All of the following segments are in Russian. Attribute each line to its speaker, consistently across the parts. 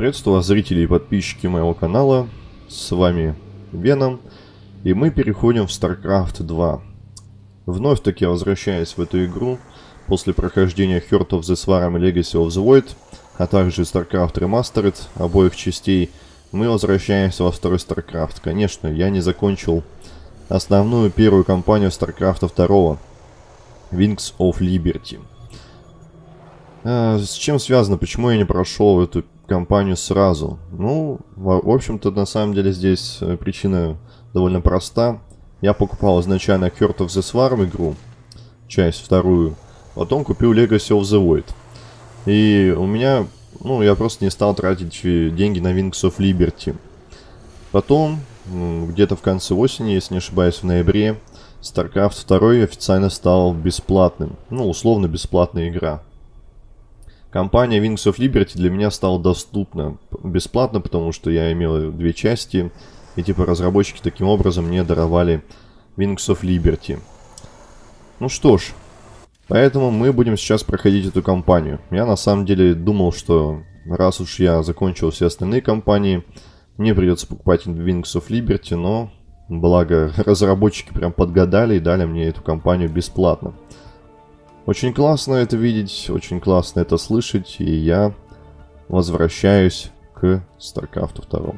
Speaker 1: Приветствую вас, зрители и подписчики моего канала. С вами Веном. И мы переходим в StarCraft 2. Вновь таки возвращаясь в эту игру, после прохождения Heart of the Swarm и Legacy of the Void, а также StarCraft Remastered обоих частей, мы возвращаемся во второй StarCraft. Конечно, я не закончил основную первую кампанию StarCraft 2, Wings of Liberty. А, с чем связано, почему я не прошел эту кампанию сразу? Ну, в, в общем-то, на самом деле здесь э, причина довольно проста. Я покупал изначально Heart of the Swarm игру, часть вторую, потом купил Legacy of the Void. И у меня, ну, я просто не стал тратить деньги на Wings of Liberty. Потом, где-то в конце осени, если не ошибаюсь, в ноябре, StarCraft 2 официально стал бесплатным. Ну, условно бесплатная игра. Компания Wings of Liberty для меня стала доступна бесплатно, потому что я имел две части, и типа разработчики таким образом мне даровали Wings of Liberty. Ну что ж, поэтому мы будем сейчас проходить эту кампанию. Я на самом деле думал, что раз уж я закончил все остальные кампании, мне придется покупать Wings of Liberty, но благо разработчики прям подгадали и дали мне эту кампанию бесплатно. Очень классно это видеть, очень классно это слышать, и я возвращаюсь к StarCraft 2.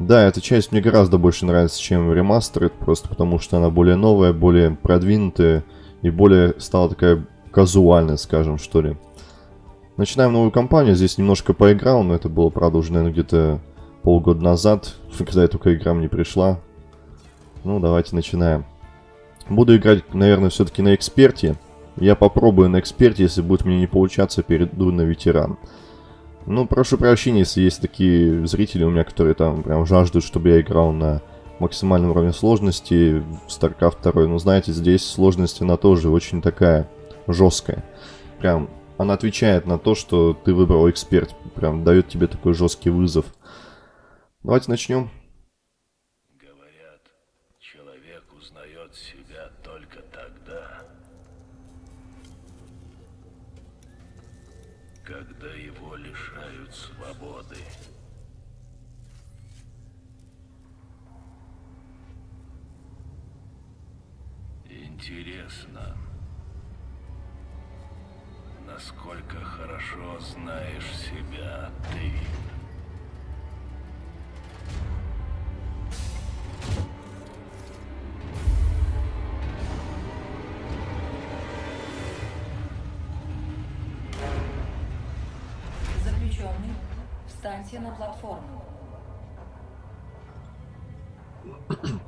Speaker 1: Да, эта часть мне гораздо больше нравится, чем ремастер, просто потому что она более новая, более продвинутая и более стала такая казуальная, скажем, что ли. Начинаем новую кампанию, здесь немножко поиграл, но это было, правда, уже, наверное, где-то полгода назад, когда я только игра мне пришла. Ну, давайте начинаем. Буду играть, наверное, все-таки на эксперте. Я попробую на эксперте, если будет мне не получаться, перейду на ветеран. Ну, прошу прощения, если есть такие зрители у меня, которые там прям жаждут, чтобы я играл на максимальном уровне сложности в StarCraft 2. Но знаете, здесь сложность она тоже очень такая жесткая. Прям она отвечает на то, что ты выбрал эксперт. Прям дает тебе такой жесткий вызов. Давайте начнем.
Speaker 2: Интересно, насколько хорошо знаешь себя ты.
Speaker 3: Заключенный, встаньте на платформу.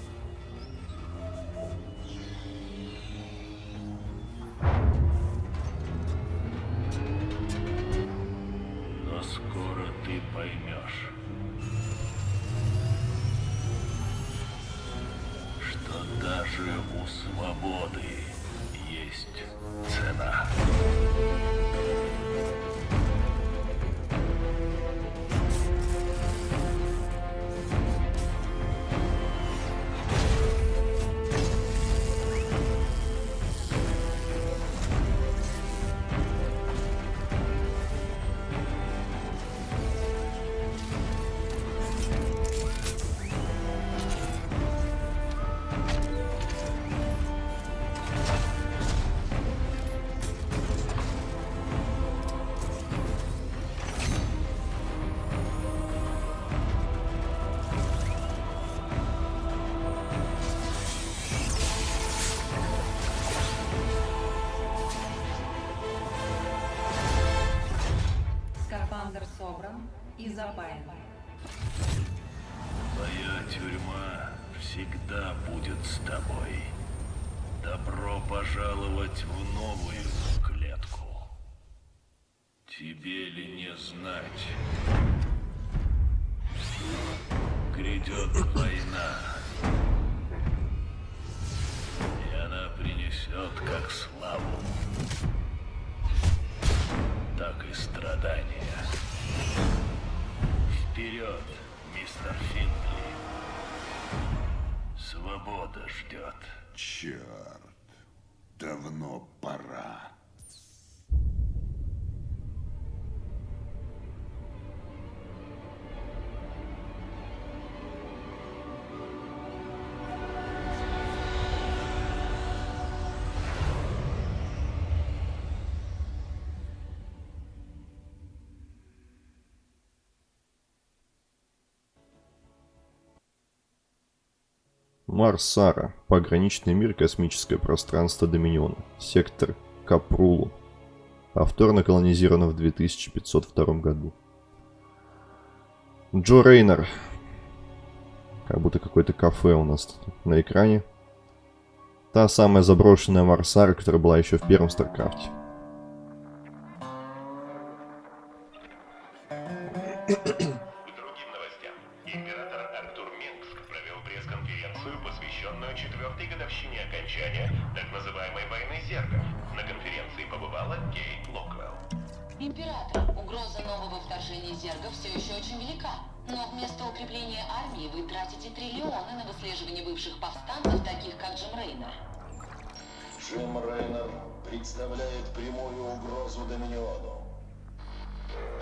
Speaker 4: цена.
Speaker 3: Запаян.
Speaker 4: Твоя тюрьма всегда будет с тобой. Добро пожаловать в новую клетку. Тебе ли не знать? Грядет война.
Speaker 5: Черт, давно
Speaker 1: Мар-Сара. Пограничный мир космическое пространство Доминиона. Сектор Копрулу. Повторно колонизировано в 2502 году. Джо Рейнер. Как будто какое-то кафе у нас тут на экране. Та самая заброшенная Мар-Сара, которая была еще в первом
Speaker 6: StarCraft е. К четвертой годовщине окончания так называемой войны зергов. На конференции побывала Кейт Локвелл.
Speaker 7: Император, угроза нового вторжения зергов все еще очень велика. Но вместо укрепления армии вы тратите триллионы на выслеживание бывших повстанцев, таких как Джим Рейнер.
Speaker 8: Джим Рейнер представляет прямую угрозу Доминиону.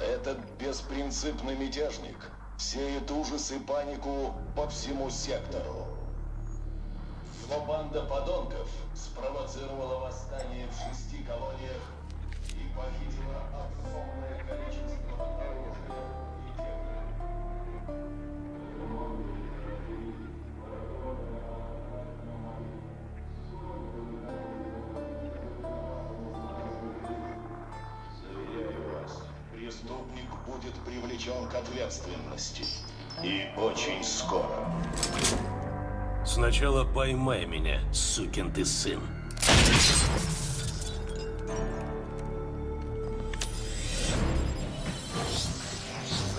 Speaker 8: Этот беспринципный мятежник сеет ужас и панику по всему сектору. Его банда подонков спровоцировала восстание в шести колониях и похитила огромное количество оружия и вас, преступник будет привлечен к ответственности. И очень скоро.
Speaker 2: Сначала поймай меня, сукин ты сын.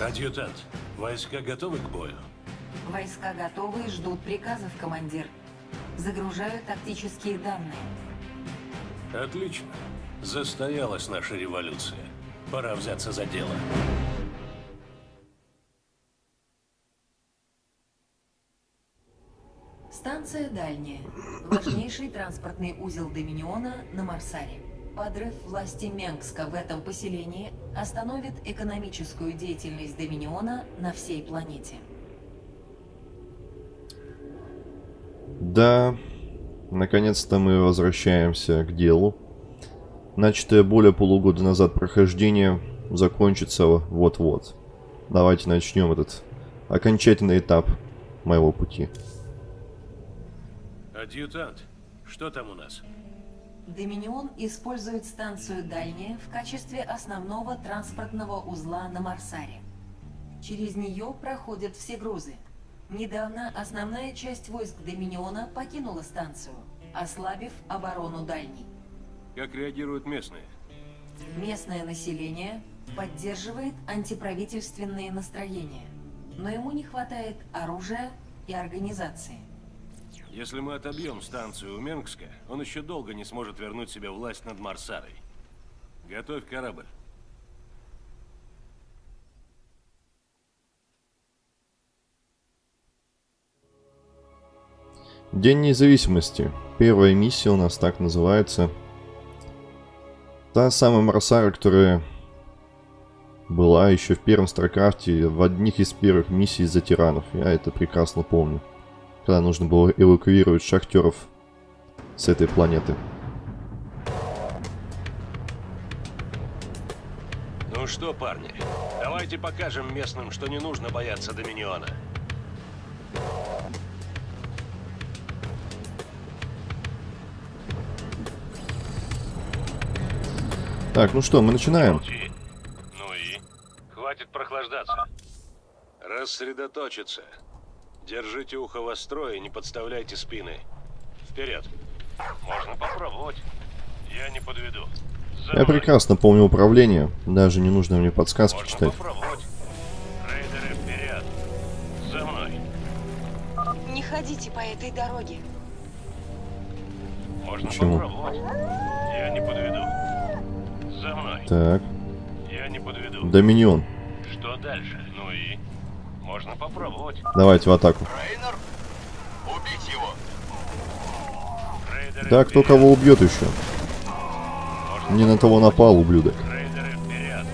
Speaker 2: Адъютант, войска готовы к бою?
Speaker 3: Войска готовы и ждут приказов, командир. Загружаю тактические данные.
Speaker 2: Отлично. Застоялась наша революция. Пора взяться за дело.
Speaker 3: Станция дальняя. Важнейший транспортный узел Доминиона на Марсаре. Подрыв власти Менгска в этом поселении остановит экономическую деятельность Доминиона на всей планете.
Speaker 1: Да, наконец-то мы возвращаемся к делу. Начатое более полугода назад прохождение закончится вот-вот. Давайте начнем этот окончательный этап моего пути.
Speaker 2: Адъютант, что там у нас?
Speaker 3: Доминион использует станцию Дальняя в качестве основного транспортного узла на Марсаре. Через нее проходят все грузы. Недавно основная часть войск Доминиона покинула станцию, ослабив оборону Дальней.
Speaker 2: Как реагируют местные?
Speaker 3: Местное население поддерживает антиправительственные настроения, но ему не хватает оружия и организации.
Speaker 2: Если мы отобьем станцию у Менгска, он еще долго не сможет вернуть себе власть над Марсарой. Готовь корабль.
Speaker 1: День независимости. Первая миссия у нас так называется. Та самая Мар-Сара, которая была еще в первом StarCraft е, в одних из первых миссий за терранов. Я это прекрасно помню. Когда нужно было эвакуировать шахтеров с этой планеты.
Speaker 2: Ну что, парни, давайте покажем местным, что не нужно бояться Доминиона.
Speaker 1: Так, ну что, мы начинаем.
Speaker 2: Ну и? Хватит прохлаждаться. Рассредоточиться. Держите ухо востро и не подставляйте спины. Вперед. Можно попробовать. Я не подведу. За
Speaker 1: Я прекрасно помню управление, даже не нужно мне подсказки
Speaker 2: Можно
Speaker 1: читать.
Speaker 2: попробовать. Рейдеры вперед. За мной.
Speaker 9: Не ходите по этой дороге.
Speaker 2: Можно
Speaker 1: Почему?
Speaker 2: попробовать. Я не подведу. За мной.
Speaker 1: Так,
Speaker 2: Я не подведу.
Speaker 1: Доминион.
Speaker 2: Что дальше? Ну и? Можно попробовать.
Speaker 1: Давайте в атаку.
Speaker 8: Рейнер, убить его.
Speaker 2: Рейдеры
Speaker 1: Да, кто
Speaker 2: вперед.
Speaker 1: кого убьет еще?
Speaker 2: Можно
Speaker 1: Не на того напал, ублюдок.
Speaker 2: Рейдеры вперед.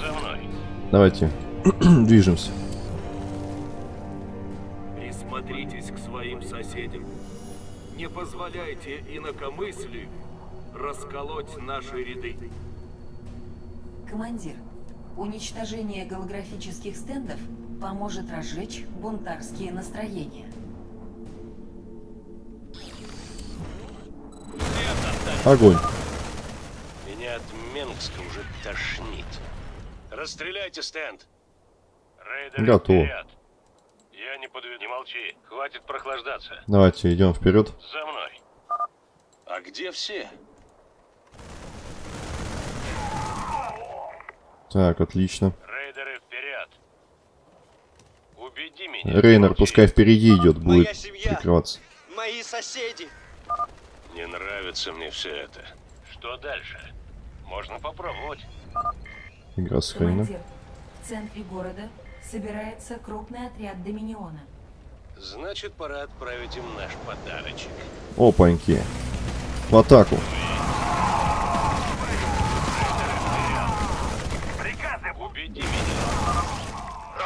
Speaker 2: За мной.
Speaker 1: Давайте, движемся.
Speaker 10: Присмотритесь к своим соседям. Не позволяйте инакомыслию расколоть наши ряды.
Speaker 3: Командир, уничтожение голографических стендов поможет разжечь бунтарские настроения.
Speaker 1: Огонь.
Speaker 2: Меня от Менгска уже тошнит. Расстреляйте стенд. Рейдеры
Speaker 1: Готово.
Speaker 2: вперед. Я не подведу. Не молчи. Хватит прохлаждаться.
Speaker 1: Давайте, идем вперед.
Speaker 2: За мной.
Speaker 8: А где все?
Speaker 1: Так, отлично.
Speaker 2: Убеди меня.
Speaker 1: Рейнер, пускай впереди идет, будет прикрываться.
Speaker 11: Мои соседи.
Speaker 2: Не нравится мне все это. Что дальше? Можно попробовать.
Speaker 1: Игра сохранена.
Speaker 3: В центре города собирается крупный отряд Доминиона.
Speaker 2: Значит, пора отправить им наш подарочек.
Speaker 1: Опаньки. В атаку.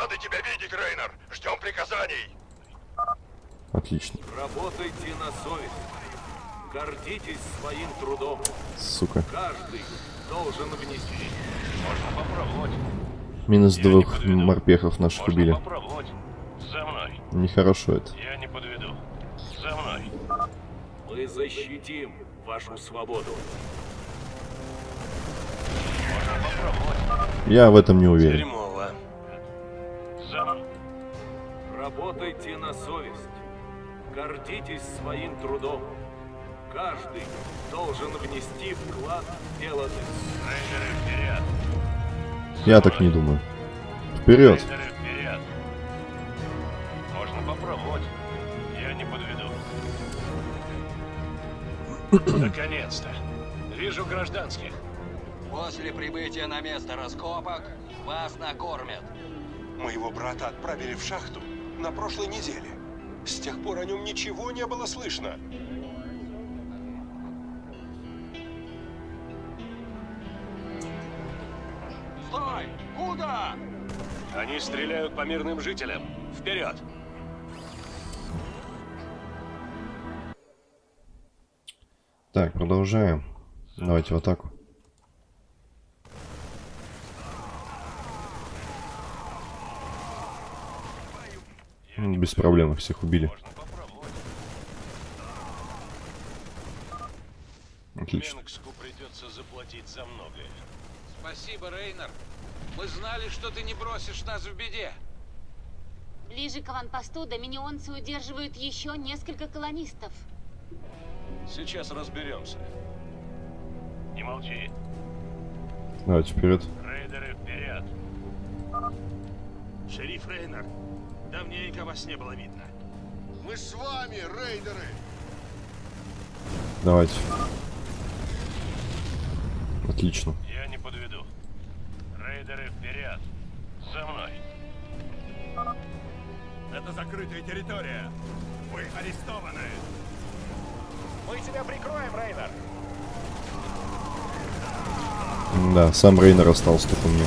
Speaker 8: Рады тебя видеть, Рейнер. Ждем приказаний.
Speaker 1: Отлично.
Speaker 10: Работайте на совесть. Гордитесь своим трудом.
Speaker 1: Сука.
Speaker 10: Каждый должен внести.
Speaker 2: Можно попробовать.
Speaker 1: Минус
Speaker 2: Я
Speaker 1: двух морпехов наших
Speaker 2: Можно
Speaker 1: убили.
Speaker 2: попробовать. За мной.
Speaker 1: Нехорошо это.
Speaker 2: Я не подведу. За мной.
Speaker 10: Мы защитим вашу свободу.
Speaker 2: Можно попробовать.
Speaker 1: Я в этом не уверен.
Speaker 10: Работайте на совесть. Гордитесь своим трудом. Каждый должен внести вклад в дело.
Speaker 2: Рейдеры вперед.
Speaker 1: Я так не думаю. Вперед.
Speaker 2: Рейдеры вперед. Можно попробовать. Я не подведу. Наконец-то. Вижу гражданских.
Speaker 11: После прибытия на место раскопок вас накормят.
Speaker 6: Моего брата отправили в шахту на прошлой неделе. С тех пор о нем ничего не было слышно.
Speaker 11: Стой! Куда?
Speaker 2: Они стреляют по мирным жителям. Вперед.
Speaker 1: Так, продолжаем. Давайте в атаку. Без проблем их всех убили.
Speaker 2: Можно попробовать.
Speaker 1: Отлично.
Speaker 2: Придется заплатить за многое.
Speaker 11: Спасибо, Рейнер. Мы знали, что ты не бросишь нас в беде.
Speaker 7: Ближе к аванпосту доминионцы удерживают еще несколько колонистов.
Speaker 2: Сейчас разберемся. Не молчи.
Speaker 1: Давайте вперед.
Speaker 2: Рейдеры вперед.
Speaker 8: Шериф Рейнер, давненько вас не было видно. Мы с вами, рейдеры.
Speaker 1: Давайте. Отлично.
Speaker 2: Я не подведу. Рейдеры вперед. За мной.
Speaker 8: Это закрытая территория. Вы арестованы. Мы тебя прикроем, Рейнер.
Speaker 1: Да, сам Рейнер остался только мне.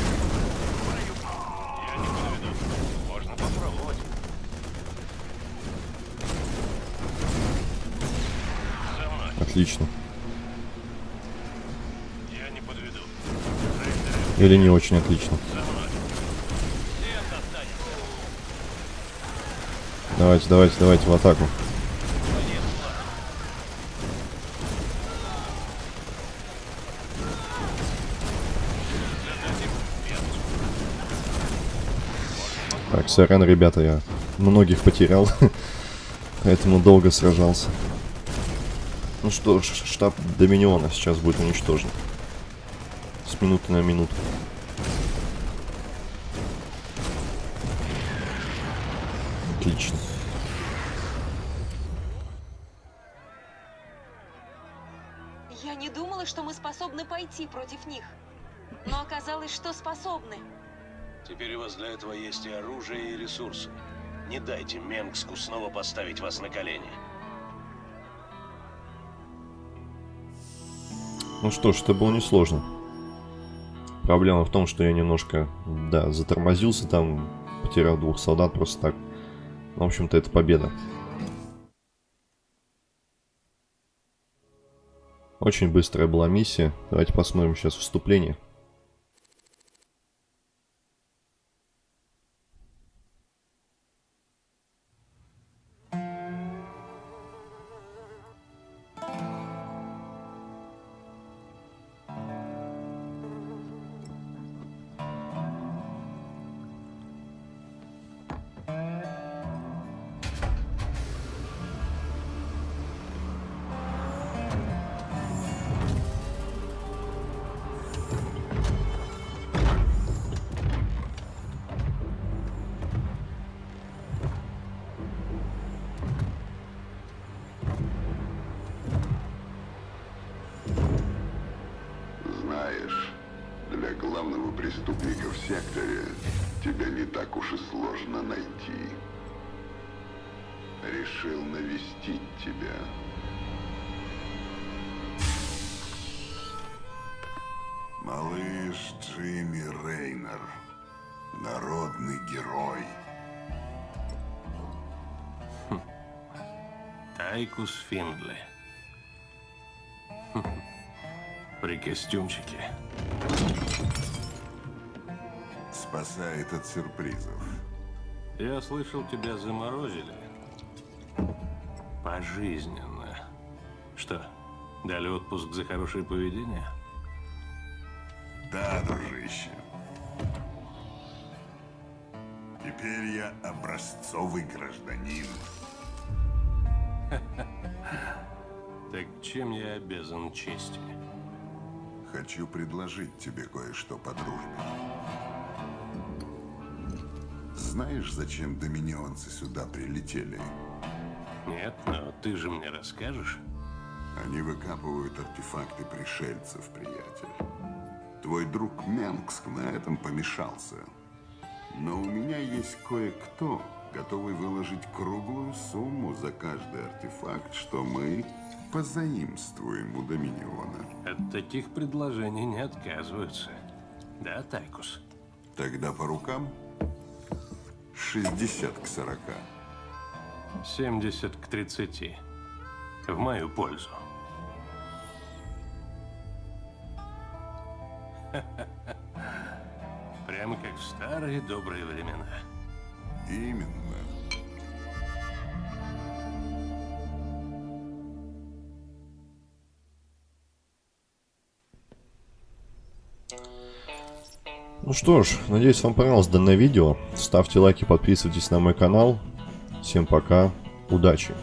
Speaker 1: Отлично.
Speaker 2: Я не подведу.
Speaker 1: Или не очень отлично. Давайте, давайте, давайте в атаку. Так, сорян, ребята, я многих потерял. Поэтому долго сражался. Ну что ж, штаб Доминиона сейчас будет уничтожен. С минуты на минуту. Отлично.
Speaker 9: Я не думала, что мы способны пойти против них. Но оказалось, что способны.
Speaker 2: Теперь у вас для этого есть и оружие, и ресурсы. Не дайте Менгску снова поставить вас на колени.
Speaker 1: Ну что ж, это было несложно. Проблема в том, что я немножко, да, затормозился там, потерял двух солдат просто так. В общем-то, это победа. Очень быстрая была миссия. Давайте посмотрим сейчас вступление.
Speaker 5: Секторе тебя не так уж и сложно найти. Решил навестить тебя. Малыш Джимми Рейнер. Народный герой.
Speaker 2: Тайкус Финдли. Хм. При костюмчике.
Speaker 5: Спасает от сюрпризов.
Speaker 2: Я слышал, тебя заморозили. Пожизненно. Что, дали отпуск за хорошее поведение?
Speaker 5: Да, дружище. Теперь я образцовый гражданин.
Speaker 2: Так чем я обязан чести?
Speaker 5: Хочу предложить тебе кое-что по дружбе. Знаешь, зачем доминионцы сюда прилетели?
Speaker 2: Нет, но ты же мне расскажешь.
Speaker 5: Они выкапывают артефакты пришельцев, приятель. Твой друг Менгск на этом помешался. Но у меня есть кое-кто, готовый выложить круглую сумму за каждый артефакт, что мы позаимствуем у Доминиона.
Speaker 2: От таких предложений не отказываются. Да, Тайкус?
Speaker 5: Тогда по рукам 60 к 40.
Speaker 2: 70 к 30. В мою пользу. Прямо как в старые добрые времена.
Speaker 5: Именно.
Speaker 1: Ну что ж, надеюсь вам понравилось данное видео. Ставьте лайки, подписывайтесь на мой канал. Всем пока, удачи!